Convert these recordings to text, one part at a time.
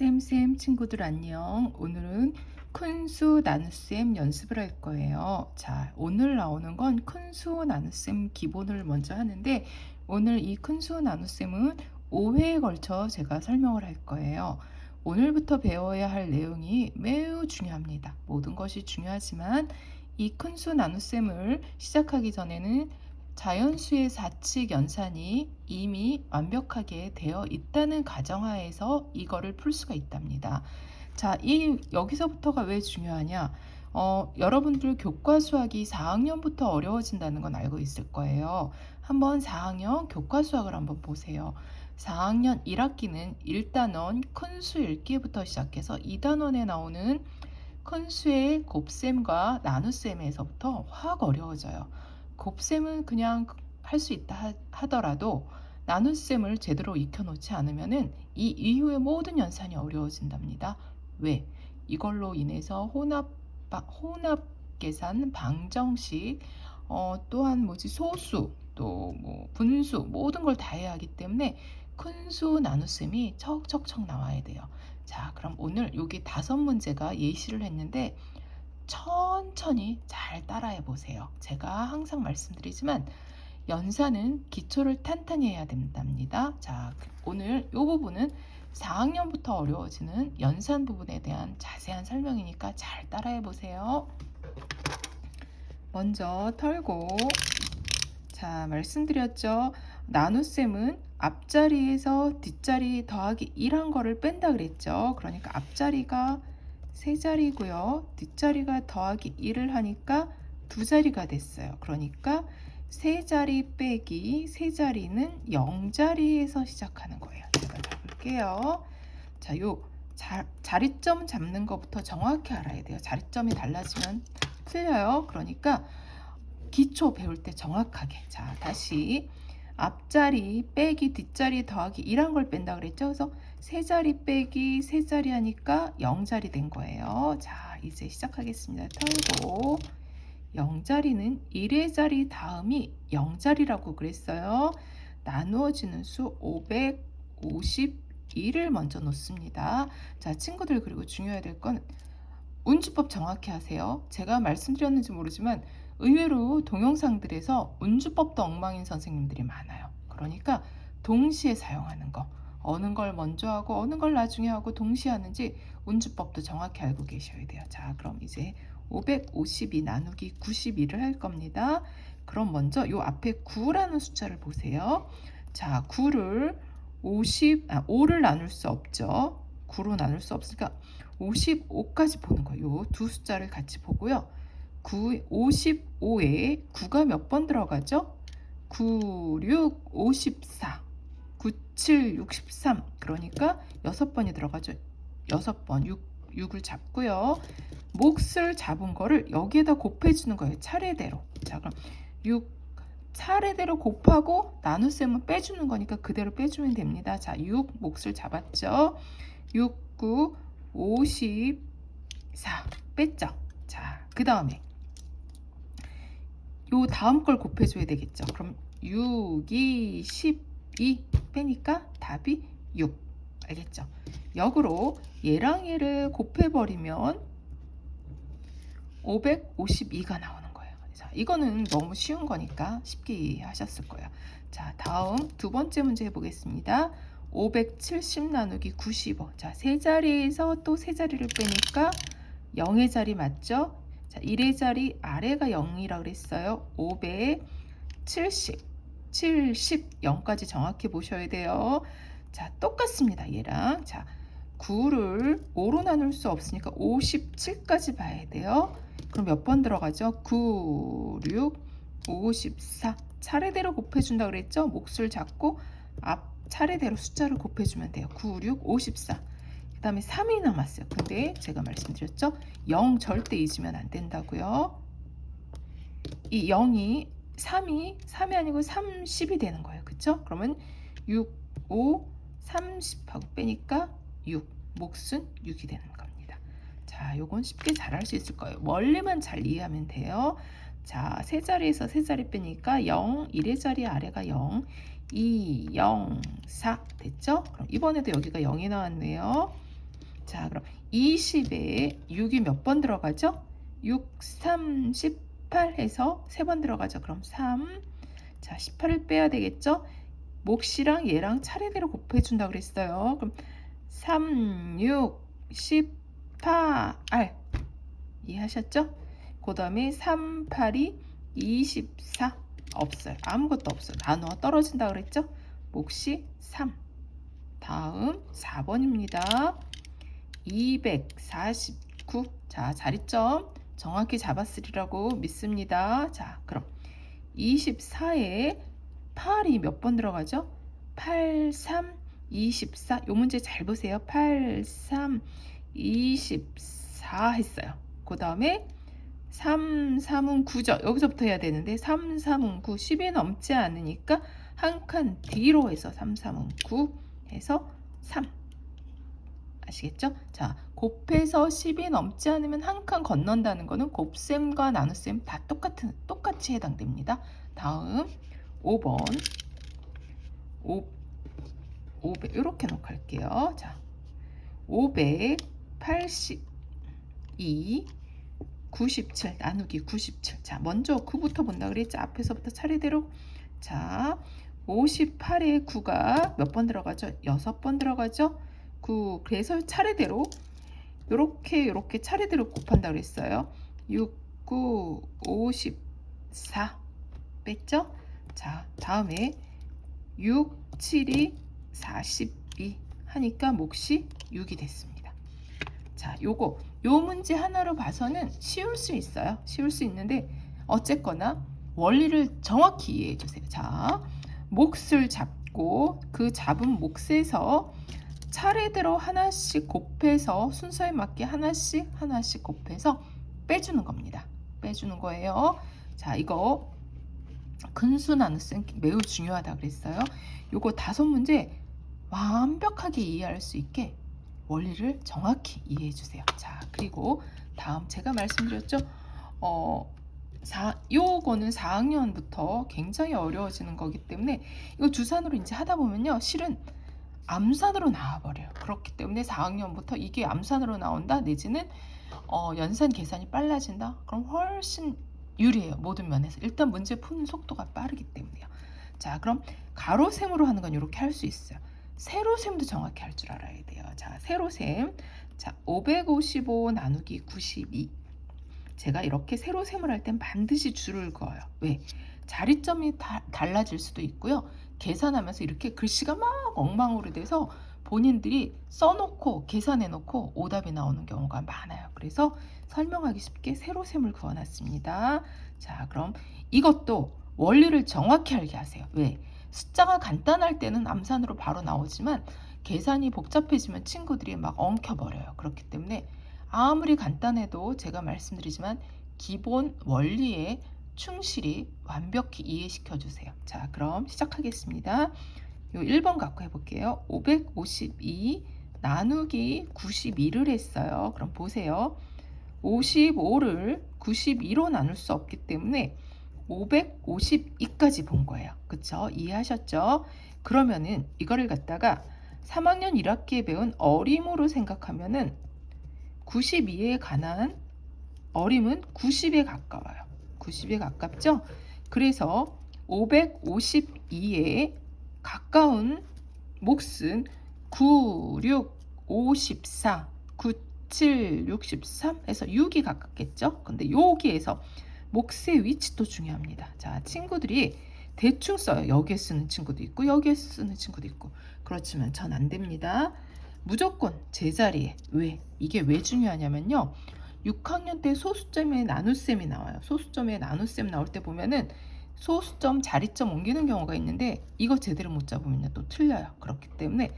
쌤쌤 친구들 안녕. 오늘은 큰수 나눗셈 연습을 할 거예요. 자 오늘 나오는 건 큰수 나눗셈 기본을 먼저 하는데 오늘 이 큰수 나눗셈은 5회에 걸쳐 제가 설명을 할 거예요. 오늘부터 배워야 할 내용이 매우 중요합니다. 모든 것이 중요하지만 이 큰수 나눗셈을 시작하기 전에는 자연수의 사칙 연산이 이미 완벽하게 되어 있다는 가정하에서 이거를 풀 수가 있답니다. 자, 이 여기서부터가 왜 중요하냐? 어, 여러분들 교과 수학이 4학년부터 어려워진다는 건 알고 있을 거예요. 한번 4학년 교과 수학을 한번 보세요. 4학년 1학기는 1단원 큰 수 읽기부터 시작해서 2단원에 나오는 큰 수의 곱셈과 나눗셈에서부터 확 어려워져요. 곱셈은 그냥 할 수 있다 하더라도 나눗셈을 제대로 익혀놓지 않으면 이 이후의 모든 연산이 어려워진답니다. 왜? 이걸로 인해서 혼합, 혼합 계산, 방정식, 어, 또한 뭐지 소수, 또 뭐 분수 모든 걸 다 해야 하기 때문에 큰 수 나눗셈이 척척척 나와야 돼요. 자, 그럼 오늘 여기 다섯 문제가 예시를 했는데 천천히 잘 따라해 보세요. 제가 항상 말씀드리지만 연산은 기초를 탄탄히 해야 된답니다. 자, 오늘 이 부분은 4학년부터 어려워지는 연산 부분에 대한 자세한 설명이니까 잘 따라해 보세요. 먼저 털고 자 말씀드렸죠. 나눗셈은 앞자리에서 뒷자리 더하기 1한 거를 뺀다 그랬죠. 그러니까 앞자리가 세 자리고요. 뒷자리가 더하기 1을 하니까 두 자리가 됐어요. 그러니까 세 자리 빼기 세 자리는 0자리에서 시작하는 거예요. 제가 잡을게요. 자, 요 자, 자리점 잡는 것부터 정확히 알아야 돼요. 자리점이 달라지면 틀려요. 그러니까 기초 배울 때 정확하게. 자, 다시 앞자리 빼기 뒷자리 더하기 1한 걸 뺀다 그랬죠. 그래서 세 자리 빼기 세 자리 하니까 0자리 된 거예요. 자, 이제 시작하겠습니다. 털고 0자리는 1의 자리 다음이 0자리라고 그랬어요. 나누어지는 수 551을 먼저 놓습니다. 자, 친구들 그리고 중요해야 될 건 운주법 정확히 하세요. 제가 말씀드렸는지 모르지만 의외로 동영상들에서 운주법도 엉망인 선생님들이 많아요. 그러니까 동시에 사용하는 거. 어느 걸 먼저 하고 어느 걸 나중에 하고 동시에 하는지 운주법도 정확히 알고 계셔야 돼요. 자, 그럼 이제 552 나누기 91을 할 겁니다. 그럼 먼저 요 앞에 9라는 숫자를 보세요. 자, 9를 50, 아, 5를 나눌 수 없죠. 9로 나눌 수 없으니까 55까지 보는 거예요. 요두 숫자를 같이 보고요. 9, 55에 9가 몇 번 들어가죠? 9, 6, 54, 9, 7, 63 그러니까 6번이 들어가죠. 6번 6, 6을 잡고요. 몫을 잡은 거를 여기에다 곱해주는 거예요. 차례대로. 자 그럼 6 차례대로 곱하고 나눗셈은 빼주는 거니까 그대로 빼주면 됩니다. 자, 6 몫을 잡았죠. 6, 9, 54 뺐죠. 자, 그 다음에 요 다음 걸 곱해줘야 되겠죠. 그럼 6, 2, 12 빼니까 답이 6. 알겠죠? 역으로 얘랑 얘를 곱해버리면 552가 나오는 거예요. 자, 이거는 너무 쉬운 거니까 쉽게 이해하셨을 거예요. 자, 다음 두 번째 문제 해보겠습니다. 570 나누기 95. 자, 세 자리에서 또 세 자리를 빼니까 0의 자리 맞죠? 자, 1의 자리 아래가 0이라 고 그랬어요. 570, 70, 0까지 정확히 보셔야 돼요. 자, 똑같습니다. 얘랑. 자, 9를 5로 나눌 수 없으니까 57까지 봐야 돼요. 그럼 몇 번 들어가죠? 9, 6, 54. 차례대로 곱해준다 그랬죠? 몫을 잡고 앞 차례대로 숫자를 곱해주면 돼요. 9, 6, 54. 그 다음에 3이 남았어요. 근데 제가 말씀드렸죠? 0 절대 잊으면 안 된다고요. 이 0이 3이 3이 아니고 30이 되는 거예요. 그쵸? 그러면 6, 5, 30하고 빼니까 6. 몫은 6이 되는 겁니다. 자, 요건 쉽게 잘 할 수 있을 거예요. 원리만 잘 이해하면 돼요. 자, 세 자리에서 세 자리 빼니까 0, 1의 자리 아래가 0, 2, 0, 4 됐죠? 그럼 이번에도 여기가 0이 나왔네요. 자, 그럼 20에 6이 몇 번 들어가죠? 6, 3, 18 해서 3번 들어가죠. 그럼 3. 자, 18을 빼야 되겠죠? 몫이랑 얘랑 차례대로 곱해준다 그랬어요. 그럼 3, 6, 18. 이해하셨죠? 그 다음에 3, 8이 24. 없어요. 아무것도 없어요. 나누어 떨어진다 그랬죠? 몫이 3. 다음 4번입니다. 249. 자, 자리점 정확히 잡았으리라고 믿습니다. 자, 그럼 24에 8이 몇 번 들어가죠? 8, 3, 24. 요 문제 잘 보세요. 8, 3, 24 했어요. 그 다음에 3, 3은 9죠. 여기서부터 해야 되는데 3, 3은 9. 10이 넘지 않으니까 한 칸 뒤로 해서 3, 3은 9 해서 3. 아시겠죠? 자, 곱해서 10이 넘지 않으면 한 칸 건넌다는 거는 곱셈과 나눗셈 다 똑같은 똑같이 해당됩니다. 다음 5번 5 500 이렇게 놓고 할게요. 자, 582 97 나누기 97. 자, 먼저 9부터 본다 그랬죠? 앞에서부터 차례대로. 자, 58에 9가 몇 번 들어가죠? 6번 들어가죠? 9. 그래서 차례대로 요렇게 요렇게 차례대로 곱한다 그랬어요. 6, 9, 54 뺐죠? 자, 다음에 6, 7이 42 하니까 몫이 6이 됐습니다. 자, 요거 요 문제 하나로 봐서는 쉬울 수 있어요. 쉬울 수 있는데 어쨌거나 원리를 정확히 이해해 주세요. 자, 몫을 잡고 그 잡은 몫에서 차례대로 하나씩 곱해서 순서에 맞게 하나씩 하나씩 곱해서 빼주는 겁니다. 빼주는 거예요. 자, 이거 근수 나눗셈 매우 중요하다 그랬어요. 요거 다섯 문제 완벽하게 이해할 수 있게 원리를 정확히 이해해 주세요. 자, 그리고 다음 제가 말씀드렸죠. 어, 사, 요거는 4학년부터 굉장히 어려워지는 거기 때문에 이거 주산으로 이제 하다 보면요. 실은 암산으로 나와버려요. 그렇기 때문에 4학년부터 이게 암산으로 나온다 내지는 어, 연산 계산이 빨라진다. 그럼 훨씬 유리해요. 모든 면에서. 일단 문제 푸는 속도가 빠르기 때문에요. 자, 그럼 가로셈으로 하는 건 이렇게 할 수 있어요. 세로셈도 정확히 할 줄 알아야 돼요. 자, 세로셈. 자, 555 나누기 92. 제가 이렇게 세로셈을 할 땐 반드시 줄을 그어요. 왜? 자리점이 다, 달라질 수도 있고요. 계산하면서 이렇게 글씨가 막 엉망으로 돼서 본인들이 써놓고 계산해놓고 오답이 나오는 경우가 많아요. 그래서 설명하기 쉽게 세로셈을 그어놨습니다. 자, 그럼 이것도 원리를 정확히 알게 하세요. 왜? 숫자가 간단할 때는 암산으로 바로 나오지만 계산이 복잡해지면 친구들이 막 엉켜버려요. 그렇기 때문에 아무리 간단해도 제가 말씀드리지만 기본 원리에 충실히 완벽히 이해시켜 주세요. 자, 그럼 시작하겠습니다. 요 1번 갖고 해볼게요. 552 나누기 92를 했어요. 그럼 보세요. 55를 92로 나눌 수 없기 때문에 552까지 본 거예요. 그쵸? 이해하셨죠? 그러면은 이거를 갖다가 3학년 1학기에 배운 어림으로 생각하면은 92에 관한 어림은 90에 가까워요. 90에 가깝죠? 그래서 552에 가까운 몫은 9, 6, 54, 9, 7, 63 해서 6이 가깝겠죠? 근데 여기에서 몫의 위치도 중요합니다. 자, 친구들이 대충 써요. 여기에 쓰는 친구도 있고 여기에 쓰는 친구도 있고 그렇지만 전 안 됩니다. 무조건 제자리에 왜? 이게 왜 중요하냐면요. 6학년 때 소수점에 나눗셈이 나와요. 소수점에 나눗셈 나올 때 보면은 소수점 자리점 옮기는 경우가 있는데 이거 제대로 못 잡으면 또 틀려요. 그렇기 때문에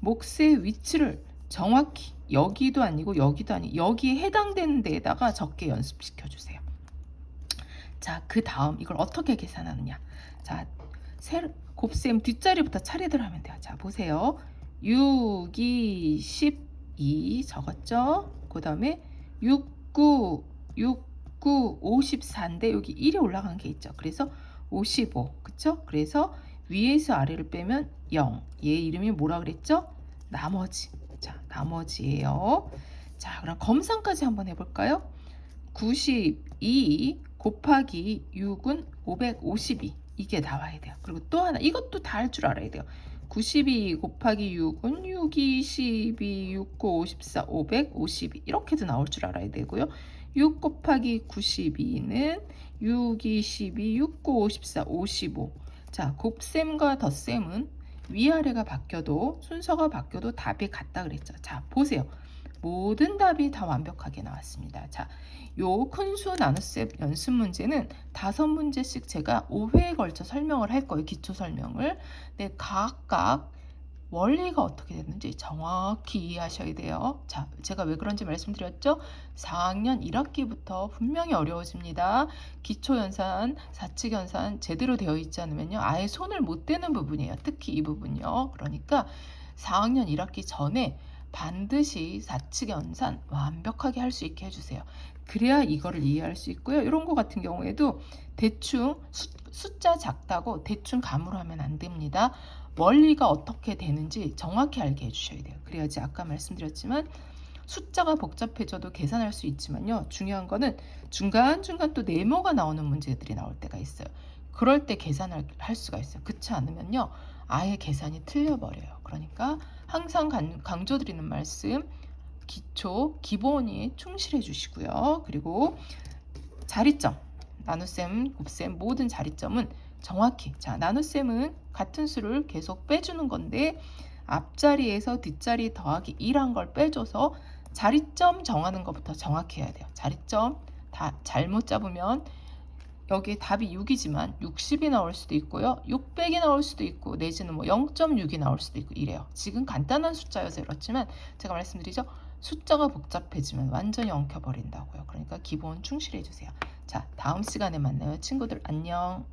몫의 위치를 정확히 여기도 아니고 여기도 아니 여기에 해당되는 데에다가 적게 연습시켜 주세요. 자, 그 다음 이걸 어떻게 계산하느냐? 자, 세, 곱셈 뒷자리부터 차례대로 하면 돼요. 자, 보세요. 6, 2, 12 적었죠? 그 다음에 6, 9, 6, 9, 54인데 여기 1이 올라간 게 있죠. 그래서 55, 그쵸? 그래서 위에서 아래를 빼면 0. 얘 이름이 뭐라 그랬죠? 나머지. 자, 나머지예요. 자, 그럼 검산까지 한번 해볼까요? 92 곱하기 6은 552 이게 나와야 돼요. 그리고 또 하나 이것도 다 할 줄 알아야 돼요. 92 곱하기 6은 6, 2, 12, 6, 9, 54, 552 이렇게도 나올 줄 알아야 되고요. 6 곱하기 92는 6, 2, 12, 6, 9, 54, 55 자, 곱셈과 덧셈은 위아래가 바뀌어도 순서가 바뀌어도 답이 같다 그랬죠. 자, 보세요. 모든 답이 다 완벽하게 나왔습니다. 자, 요 큰수 나눗셈 연습 문제는 다섯 문제씩 제가 5회에 걸쳐 설명을 할 거예요. 기초 설명을. 네, 각각 원리가 어떻게 되는지 정확히 이해하셔야 돼요. 자, 제가 왜 그런지 말씀드렸죠? 4학년 1학기부터 분명히 어려워집니다. 기초연산, 사칙연산 제대로 되어 있지 않으면요. 아예 손을 못 대는 부분이에요. 특히 이 부분요. 그러니까 4학년 1학기 전에 반드시 사칙연산 완벽하게 할 수 있게 해주세요. 그래야 이거를 이해할 수 있고요. 이런 거 같은 경우에도 대충 수, 숫자 작다고 대충 감으로 하면 안 됩니다. 원리가 어떻게 되는지 정확히 알게 해주셔야 돼요. 그래야지 아까 말씀드렸지만 숫자가 복잡해져도 계산할 수 있지만요. 중요한 거는 중간중간 또 네모가 나오는 문제들이 나올 때가 있어요. 그럴 때 계산을 할 수가 있어요. 그렇지 않으면요. 아예 계산이 틀려버려요. 그러니까 항상 강조드리는 말씀 기초, 기본이 충실해 주시고요. 그리고 자리점, 나눗셈, 곱셈 모든 자리점은 정확히 자 나눗셈은 같은 수를 계속 빼주는 건데 앞자리에서 뒷자리 더하기 1한 걸 빼줘서 자리점 정하는 것부터 정확히 해야 돼요. 자리점 다 잘못 잡으면 여기 답이 6이지만 60이 나올 수도 있고요. 600이 나올 수도 있고 내지는 뭐 0.6이 나올 수도 있고 이래요. 지금 간단한 숫자여서 그렇지만 제가 말씀드리죠. 숫자가 복잡해지면 완전히 엉켜버린다고요. 그러니까 기본 충실해 주세요. 자, 다음 시간에 만나요. 친구들 안녕.